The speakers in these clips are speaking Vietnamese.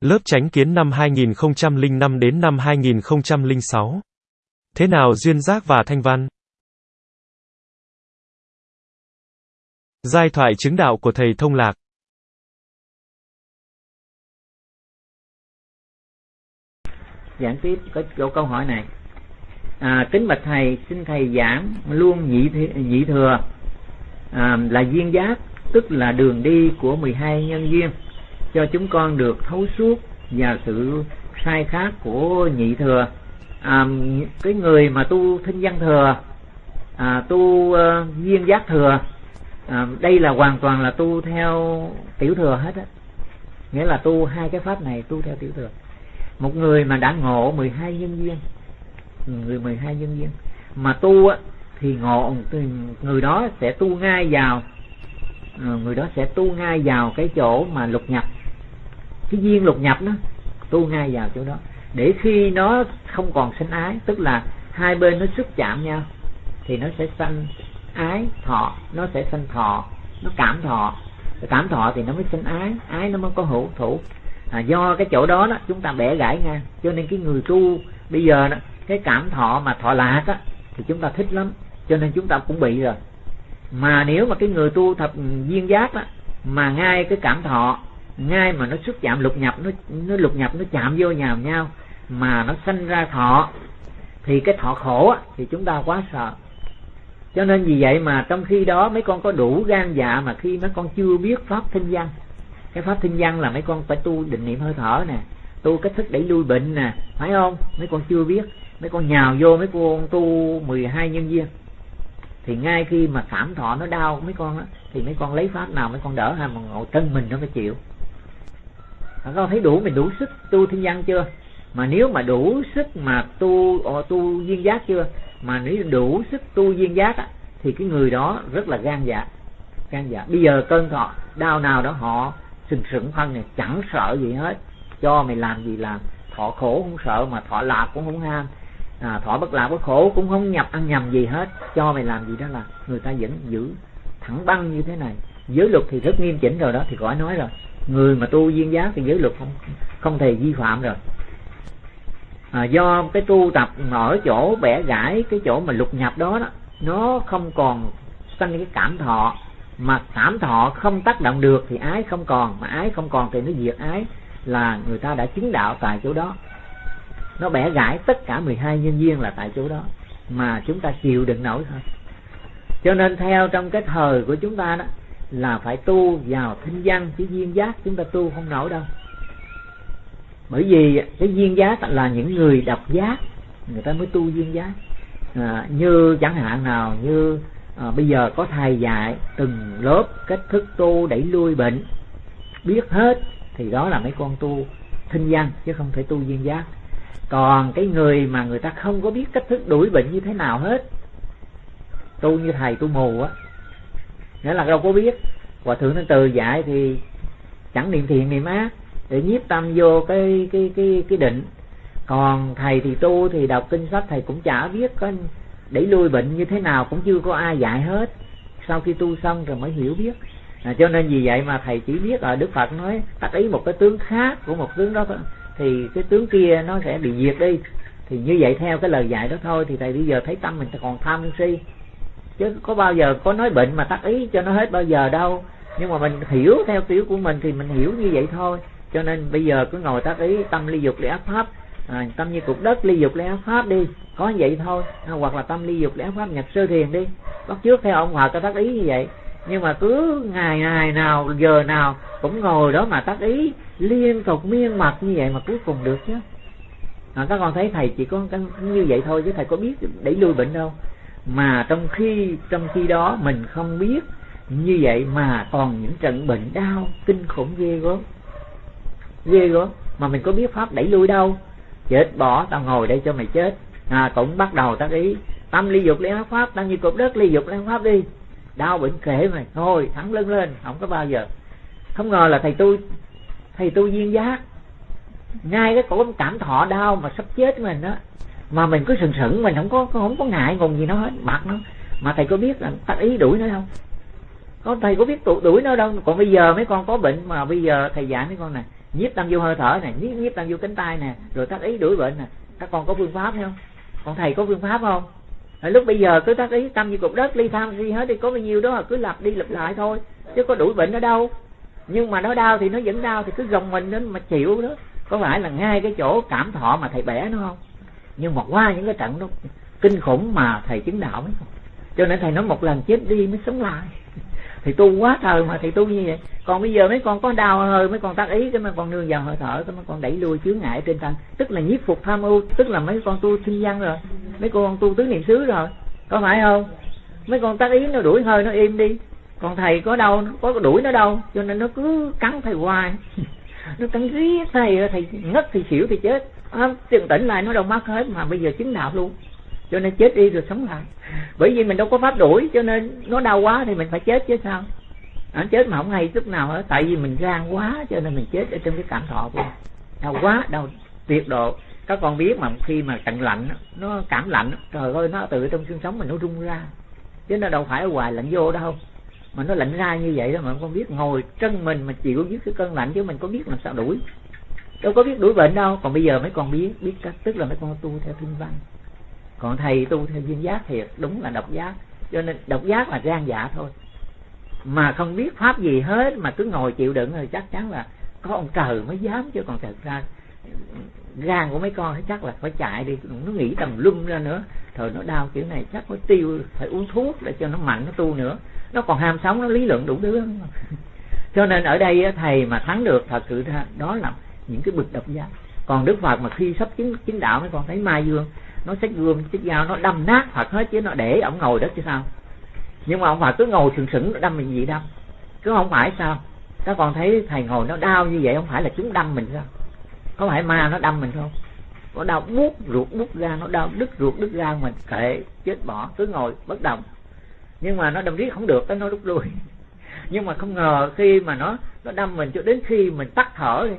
Lớp tránh kiến năm 2005 đến năm 2006. Thế nào duyên giác và thanh văn? Giai thoại chứng đạo của thầy Thông Lạc Giảng tiếp có chỗ câu hỏi này à, Kính bạch thầy, xin thầy giảng luôn nhị, nhị thừa à, là duyên giác tức là đường đi của 12 nhân duyên cho chúng con được thấu suốt và sự sai khác của nhị thừa. À, cái người mà tu thinh văn thừa à, tu ờ, uh, viên giác thừa à, đây là hoàn toàn là tu theo tiểu thừa hết á. Nghĩa là tu hai cái pháp này tu theo tiểu thừa. Một người mà đã ngộ 12 nhân duyên người 12 nhân duyên mà tu á thì ngộ người đó sẽ tu ngay vào người đó sẽ tu ngay vào cái chỗ mà lục nhập. Cái duyên lục nhập đó tu ngay vào chỗ đó. Để khi nó không còn sinh ái tức là hai bên nó xúc chạm nhau thì nó sẽ sanh ái thọ. Nó sẽ sanh thọ nó cảm thọ. Cảm thọ thì nó mới sinh ái ái nó mới có hữu thủ. À, do cái chỗ đó đó chúng ta bẻ gãy ngang. Cho nên cái người tu bây giờ đó cái cảm thọ mà thọ lạc á thì chúng ta thích lắm. Cho nên chúng ta cũng bị rồi mà nếu mà cái người tu thập duyên giác á mà ngay cái cảm thọ ngay mà nó xuất chạm lục nhập nó nó lục nhập nó chạm vô nhào nhau mà nó sanh ra thọ thì cái thọ khổ á, thì chúng ta quá sợ. Cho nên vì vậy mà trong khi đó mấy con có đủ gan dạ mà khi mấy con chưa biết pháp thinh văn cái pháp thinh văn là mấy con phải tu định niệm hơi thở nè tu cách thức đẩy lui bệnh nè phải không? Mấy con chưa biết mấy con nhào vô mấy con tu 12 nhân viên thì ngay khi mà cảm thọ nó đau mấy con á thì mấy con lấy pháp nào mấy con đỡ hay mà ngồi thân mình nó mới chịu. Các con thấy đủ mình đủ sức tu thiên văn chưa? Mà nếu mà đủ sức mà tu ồ, tu duyên giác chưa? Mà nếu đủ sức tu duyên giác á, thì cái người đó rất là gan dạ. Gan dạ. Bây giờ cơn thọ đau nào đó họ sừng sững thân này chẳng sợ gì hết. Cho mày làm gì làm thọ khổ không sợ mà thọ lạc cũng không ham à, thọ bất lạc bất khổ cũng không nhập ăn nhầm gì hết. Cho mày làm gì đó là người ta vẫn giữ thẳng băng như thế này. Giới luật thì rất nghiêm chỉnh rồi đó thì khỏi nói rồi. Người mà tu duyên giác thì giới luật không không thể vi phạm rồi. À, do cái tu tập ở chỗ bẻ gãi cái chỗ mà lục nhập đó đó nó không còn sanh cái cảm thọ. Mà cảm thọ không tác động được thì ái không còn mà ái không còn thì nó diệt ái là người ta đã chứng đạo tại chỗ đó nó bẻ gãy tất cả 12 nhân viên là tại chỗ đó mà chúng ta chịu đựng nổi thôi. Cho nên theo trong cái thời của chúng ta đó là phải tu vào thinh văn chứ duyên giác chúng ta tu không nổi đâu. Bởi vì cái duyên giác là những người độc giác người ta mới tu duyên giác. À, như chẳng hạn nào như à, bây giờ có thầy dạy từng lớp cách thức tu đẩy lui bệnh biết hết thì đó là mấy con tu thinh văn chứ không thể tu duyên giác còn cái người mà người ta không có biết cách thức đuổi bệnh như thế nào hết. Tu như thầy tu mù á. Nghĩa là đâu có biết. Hòa thượng nên từ dạy thì chẳng niệm thiện niệm ác để nhiếp tâm vô cái cái cái cái định. Còn thầy thì tu thì đọc kinh sách thầy cũng chả biết có đẩy lui bệnh như thế nào cũng chưa có ai dạy hết. Sau khi tu xong rồi mới hiểu biết. À, cho nên vì vậy mà thầy chỉ biết ở đức phật nói tác ý một cái tướng khác của một tướng đó thôi thì cái tướng kia nó sẽ bị diệt đi. Thì như vậy theo cái lời dạy đó thôi thì thầy bây giờ thấy tâm mình còn tham si. Chứ có bao giờ có nói bệnh mà tác ý cho nó hết bao giờ đâu. Nhưng mà mình hiểu theo kiểu của mình thì mình hiểu như vậy thôi. Cho nên bây giờ cứ ngồi tác ý tâm ly dục lẽ pháp. À, tâm như cục đất ly dục lẽ pháp đi. Có vậy thôi. À, hoặc là tâm ly dục lẽ pháp nhập sơ thiền đi. Bắt trước theo ông hòa có tác ý như vậy nhưng mà cứ ngày ngày nào giờ nào cũng ngồi đó mà tác ý liên tục miên mặt như vậy mà cuối cùng được chứ. À, các con thấy thầy chỉ có như vậy thôi chứ thầy có biết đẩy lui bệnh đâu. Mà trong khi trong khi đó mình không biết như vậy mà còn những trận bệnh đau kinh khủng ghê gớm. Ghê gớm. Mà mình có biết pháp đẩy lui đâu. Chết bỏ tao ngồi đây cho mày chết. À cũng bắt đầu tác ý. Tâm ly dục lấy pháp tâm như cục đất ly dục lấy pháp đi đau bệnh kể mày thôi thẳng lưng lên, không có bao giờ. Không ngờ là thầy tôi thầy tôi duyên giác. Ngay cái cổ cảm thọ đau mà sắp chết mình đó mà mình cứ sừng sững, mình không có không có ngại ngùng gì nó hết. Mặt nó, mà thầy có biết là tác ý đuổi nó không? Có, thầy có biết tụ đuổi nó đâu. Còn bây giờ mấy con có bệnh mà bây giờ thầy dạy mấy con này nhiếp tâm vô hơi thở này nhiếp nhiếp tâm vô cánh tay nè, rồi tác ý đuổi bệnh nè. Các con có phương pháp không? Còn thầy có phương pháp không? Rồi lúc bây giờ cứ tác ý, tâm như cục đất, ly tham gì hết thì có bao nhiêu đó cứ lặp đi lặp lại thôi, chứ có đuổi bệnh ở đâu. Nhưng mà nó đau thì nó vẫn đau, thì cứ gồng mình đến mà chịu đó. Có phải là ngay cái chỗ cảm thọ mà thầy bẻ nó không? Nhưng mà qua những cái trận đó, kinh khủng mà thầy chứng đạo mới không? Cho nên thầy nói một lần chết đi mới sống lại. Thì tu quá thời mà thầy tu như vậy. Còn bây giờ mấy con có đau hơi, mấy con tác ý, cái mấy con nương vào hơi thở, cái mấy con đẩy lui chướng ngại trên thân. Tức là nhiếp phục tham ưu, tức là mấy con tu sinh văn rồi mấy con tu tứ niệm xứ rồi có phải không? Mấy con tác ý nó đuổi hơi nó im đi. Còn thầy có đâu có đuổi nó đâu cho nên nó cứ cắn thầy hoài. Nó cắn riết thầy thầy ngất thì xỉu thì chết. À, tiền tỉnh lại nó đâu mắc hết mà bây giờ chứng đạo luôn. Cho nên chết đi rồi sống lại. Bởi vì mình đâu có pháp đuổi cho nên nó đau quá thì mình phải chết chứ sao? Nó chết mà không hay chút nào hết tại vì mình gan quá cho nên mình chết ở trong cái cảm thọ của mình. Đau quá đau tuyệt độ các con biết mà khi mà cận lạnh nó cảm lạnh trời ơi, nó từ trong xương sống mình nó rung ra. Chứ nó đâu phải ở lạnh vô đâu. Mà nó lạnh ra như vậy đó mà con biết ngồi chân mình mà chịu dưới cái cơn lạnh chứ mình có biết làm sao đuổi. Đâu có biết đuổi bệnh đâu. Còn bây giờ mấy con biết biết cách. Tức là mấy con tu theo thiên văn. Còn thầy tu theo duyên giác thiệt đúng là độc giác. Cho nên độc giác là gan dạ thôi. Mà không biết pháp gì hết mà cứ ngồi chịu đựng rồi chắc chắn là có ông trời mới dám chứ. Còn thật ra gan của mấy con chắc là phải chạy đi, nó nghĩ tầm lum ra nữa. Thời nó đau kiểu này chắc phải tiêu, phải uống thuốc để cho nó mạnh, nó tu nữa. Nó còn ham sống, nó lý luận đủ thứ cho nên ở đây thầy mà thắng được, thật sự ra đó là những cái bực độc giác. Còn đức phật mà khi sắp chứng chứng đạo, mấy con thấy mai dương, nó xách gươm xách dao nó đâm nát phật hết chứ nó để ổng ngồi đất chứ sao. Nhưng mà ông phật cứ ngồi sừng sững đâm mình gì đâm cứ không phải sao. Các con thấy thầy ngồi nó đau như vậy, không phải là chúng đâm mình sao? Có phải ma nó đâm mình không? Nó đau buốt ruột buốt ra, nó đau đứt ruột đứt ra, mình kệ, chết bỏ, cứ ngồi, bất động. Nhưng mà nó đâm riết không được cái nó rút lui. Nhưng mà không ngờ khi mà nó nó đâm mình cho đến khi mình tắt thở đi.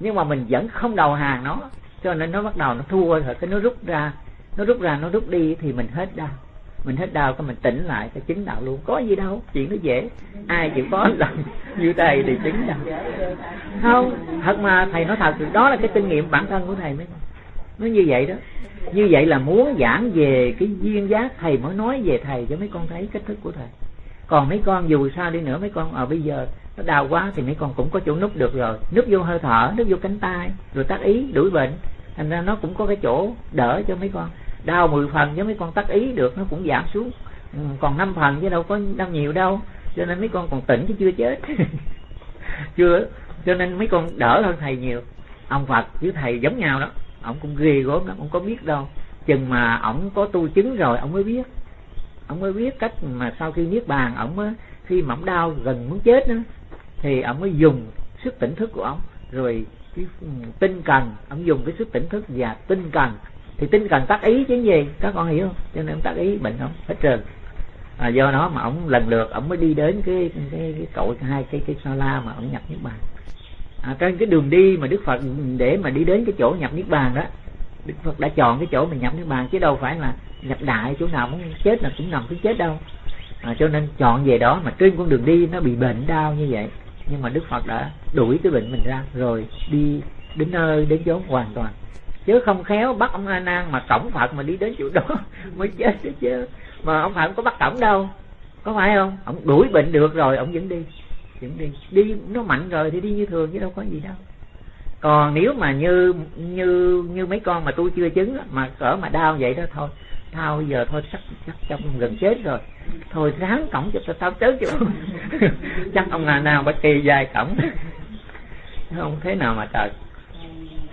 Nhưng mà mình vẫn không đầu hàng nó, cho nên nó bắt đầu nó thua rồi, cái nó rút ra. Nó rút ra, nó rút đi thì mình hết đau mình hết đau cái mình tỉnh lại cái chứng đạo luôn. Có gì đâu chuyện nó dễ. Ai chịu khó làm như thầy thì chứng đạo. Không thật mà thầy nói thật đó là cái kinh nghiệm bản thân của thầy mới. Nó như vậy đó. Như vậy là muốn giảng về cái duyên giác thầy mới nói về thầy cho mấy con thấy cách thức của thầy. Còn mấy con dù sao đi nữa mấy con ở à, bây giờ nó đau quá thì mấy con cũng có chỗ núp được rồi. Núp vô hơi thở núp vô cánh tay rồi tác ý đuổi bệnh. Thành ra nó cũng có cái chỗ đỡ cho mấy con đau 10 phần với mấy con tắc ý được, nó cũng giảm xuống. Ừ, còn năm phần chứ đâu có đau nhiều đâu, cho nên mấy con còn tỉnh chứ chưa chết. Chưa, cho nên mấy con đỡ hơn thầy nhiều. Ông phật với thầy giống nhau đó, ông cũng ghê gớm lắm, ông có biết đâu. Chừng mà ông có tu chứng rồi, ông mới biết. Ông mới biết cách mà sau khi niết bàn ông mới khi mà ông đau gần muốn chết nữa thì ông mới dùng sức tỉnh thức của ông. Rồi cái ừ, tinh cần, ông dùng cái sức tỉnh thức và tinh cần thì tinh cần tác ý chứ gì? Các con hiểu không? Cho nên tác ý bệnh không? Hết trơn. À, do nó mà ông lần lượt ông mới đi đến cái cái, cái cội hai cái cái sa la mà ông nhập niết bàn. À, trên cái đường đi mà đức phật để mà đi đến cái chỗ nhập niết bàn đó đức phật đã chọn cái chỗ mình nhập niết bàn chứ đâu phải là nhập đại chỗ nào muốn chết là cũng nằm cứ chết đâu. À, cho nên chọn về đó mà trên con đường đi nó bị bệnh đau như vậy. Nhưng mà đức phật đã đuổi cái bệnh mình ra rồi đi đến nơi đến chốn hoàn toàn chứ không khéo, bắt ông a nan mà cổng phật mà đi đến chỗ đó mới chết chứ mà ông phật không có bắt cổng đâu. Có phải không? Ông đuổi bệnh được rồi, ông vẫn đi vẫn đi. Đi nó mạnh rồi thì đi như thường chứ đâu có gì đâu. Còn nếu mà như như như mấy con mà tôi chưa chứng mà cỡ mà đau vậy đó, thôi, tao giờ thôi chắc chắc trong gần chết rồi. Thôi ráng cổng cho tao tới chứ chắc ông nào nào bất kỳ dài cổng. Không thế nào mà trời.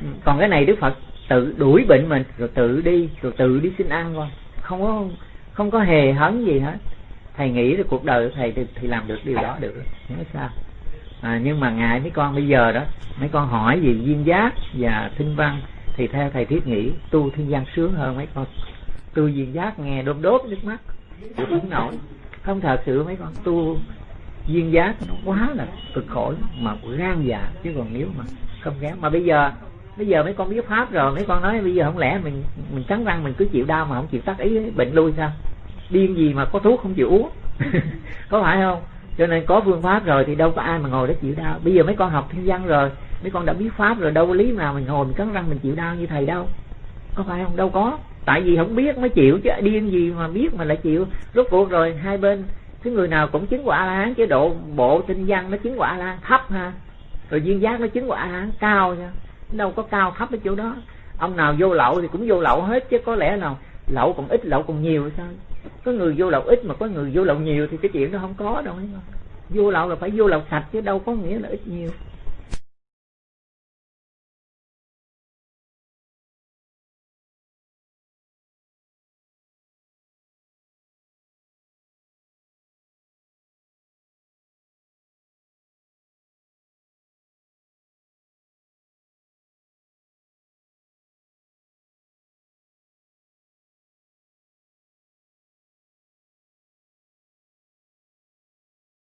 Ừ, còn cái này đức phật tự đuổi bệnh mình rồi tự đi rồi tự đi xin ăn thôi không có không có hề hấn gì hết. Thầy nghĩ là cuộc đời của thầy thì, thì làm được điều đó được không sao. À, nhưng mà ngài mấy con bây giờ đó mấy con hỏi gì duyên giác và thinh văn thì theo thầy thiết nghĩ tu thiên văn sướng hơn mấy con. Tu duyên giác nghe đốt đốt nước mắt không nổi. Không thật sự mấy con tu duyên giác nó quá là cực khổ mà gan dạ. Chứ còn nếu mà không ghé mà bây giờ bây giờ mấy con biết pháp rồi, mấy con nói bây giờ không lẽ mình mình cắn răng mình cứ chịu đau mà không chịu tác ý, bệnh lui sao? Điên gì mà có thuốc không chịu uống? Có phải không? Cho nên có phương pháp rồi thì đâu có ai mà ngồi để chịu đau. Bây giờ mấy con học thiên văn rồi, mấy con đã biết pháp rồi, đâu có lý nào mình ngồi mình cắn răng mình chịu đau như thầy đâu. Có phải không? Đâu có. Tại vì không biết mới chịu chứ, điên gì mà biết mà lại chịu. Rốt cuộc rồi, hai bên, cái người nào cũng chứng quả a la hán chế độ bộ tinh văn nó chứng quả a la hán thấp ha. Rồi duyên giác nó chứng quả a la hán cao nha đâu có cao thấp ở chỗ đó. Ông nào vô lậu thì cũng vô lậu hết, chứ có lẽ nào lậu còn ít, lậu còn nhiều sao? Có người vô lậu ít mà có người vô lậu nhiều thì cái chuyện đó không có đâu vô lậu là phải vô lậu sạch chứ đâu có nghĩa là ít nhiều.